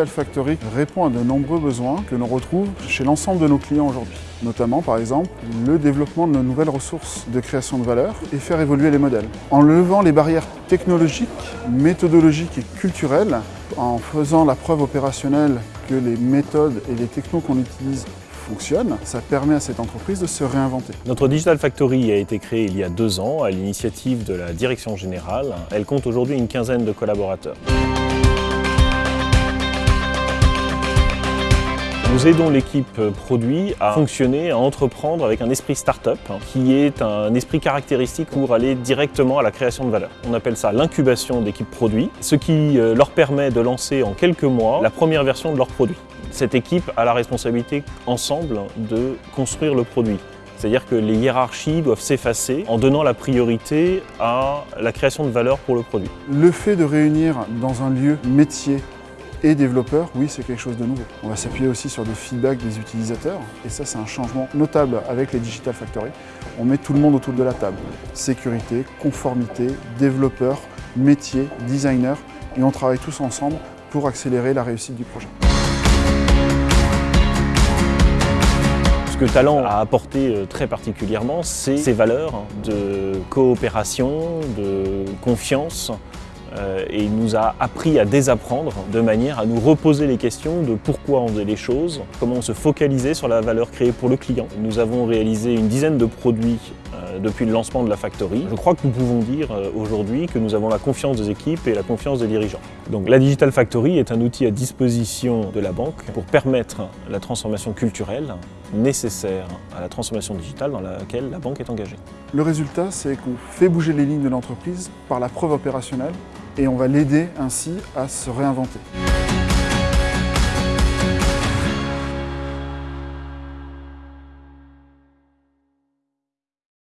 Digital Factory répond à de nombreux besoins que l'on retrouve chez l'ensemble de nos clients aujourd'hui. Notamment, par exemple, le développement de nouvelles ressources de création de valeur et faire évoluer les modèles. En levant les barrières technologiques, méthodologiques et culturelles, en faisant la preuve opérationnelle que les méthodes et les technos qu'on utilise fonctionnent, ça permet à cette entreprise de se réinventer. Notre Digital Factory a été créée il y a deux ans à l'initiative de la direction générale. Elle compte aujourd'hui une quinzaine de collaborateurs. Nous aidons l'équipe produit à fonctionner, à entreprendre avec un esprit start-up qui est un esprit caractéristique pour aller directement à la création de valeur. On appelle ça l'incubation d'équipe produit, ce qui euh, leur permet de lancer en quelques mois la première version de leur produit. Cette équipe a la responsabilité ensemble de construire le produit. C'est-à-dire que les hiérarchies doivent s'effacer en donnant la priorité à la création de valeur pour le produit. Le fait de réunir dans un lieu métier et développeurs, oui, c'est quelque chose de nouveau. On va s'appuyer aussi sur des feedbacks des utilisateurs, et ça, c'est un changement notable avec les Digital Factory. On met tout le monde autour de la table. Sécurité, conformité, développeurs, métiers, designers, et on travaille tous ensemble pour accélérer la réussite du projet. Ce que Talent a apporté euh, très particulièrement, c'est ses valeurs de coopération, de confiance, et il nous a appris à désapprendre de manière à nous reposer les questions de pourquoi on faisait les choses, comment on se focalisait sur la valeur créée pour le client. Nous avons réalisé une dizaine de produits euh, depuis le lancement de la Factory. Je crois que nous pouvons dire euh, aujourd'hui que nous avons la confiance des équipes et la confiance des dirigeants. Donc la Digital Factory est un outil à disposition de la banque pour permettre la transformation culturelle nécessaire à la transformation digitale dans laquelle la banque est engagée. Le résultat, c'est qu'on fait bouger les lignes de l'entreprise par la preuve opérationnelle et on va l'aider ainsi à se réinventer.